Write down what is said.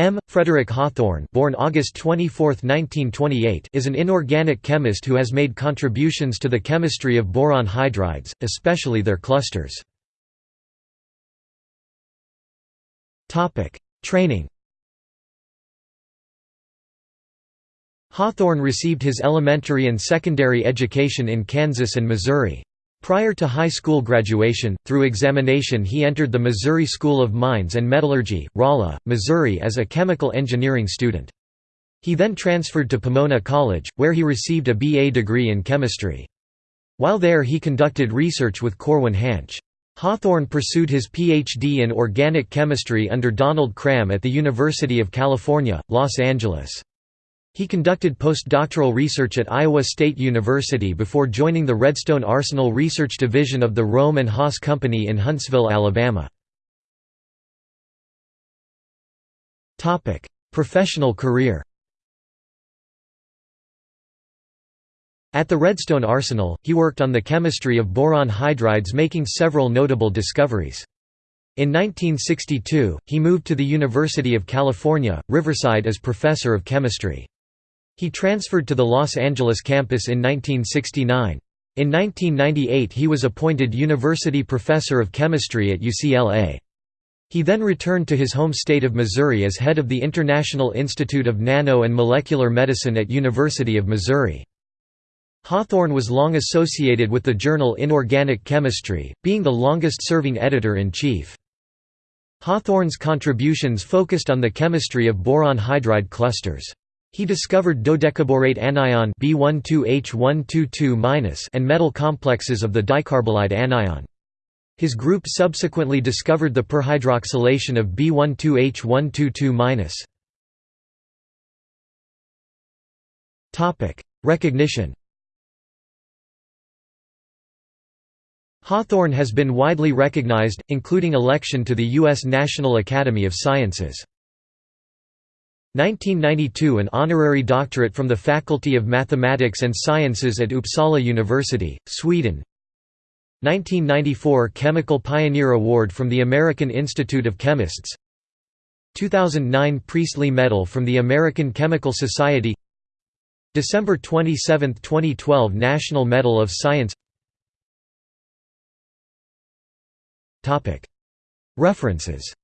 M. Frederick Hawthorne born August 24, 1928, is an inorganic chemist who has made contributions to the chemistry of boron hydrides, especially their clusters. Training Hawthorne received his elementary and secondary education in Kansas and Missouri. Prior to high school graduation, through examination he entered the Missouri School of Mines and Metallurgy, Rolla, Missouri as a chemical engineering student. He then transferred to Pomona College, where he received a BA degree in chemistry. While there he conducted research with Corwin Hansch. Hawthorne pursued his Ph.D. in organic chemistry under Donald Cram at the University of California, Los Angeles. He conducted postdoctoral research at Iowa State University before joining the Redstone Arsenal Research Division of the Rohm and Haas Company in Huntsville, Alabama. Professional career At the Redstone Arsenal, he worked on the chemistry of boron hydrides making several notable discoveries. In 1962, he moved to the University of California, Riverside as professor of chemistry. He transferred to the Los Angeles campus in 1969. In 1998 he was appointed University Professor of Chemistry at UCLA. He then returned to his home state of Missouri as head of the International Institute of Nano and Molecular Medicine at University of Missouri. Hawthorne was long associated with the journal Inorganic Chemistry, being the longest-serving editor-in-chief. Hawthorne's contributions focused on the chemistry of boron hydride clusters. He discovered dodecaborate anion B12H122- and metal complexes of the dicarbolide anion. His group subsequently discovered the perhydroxylation of B12H122-. Topic: Recognition. Hawthorne has been widely recognized, including election to the U.S. National Academy of Sciences. 1992 – An honorary doctorate from the Faculty of Mathematics and Sciences at Uppsala University, Sweden. 1994 – Chemical Pioneer Award from the American Institute of Chemists. 2009 – Priestley Medal from the American Chemical Society. December 27, 2012 – National Medal of Science. References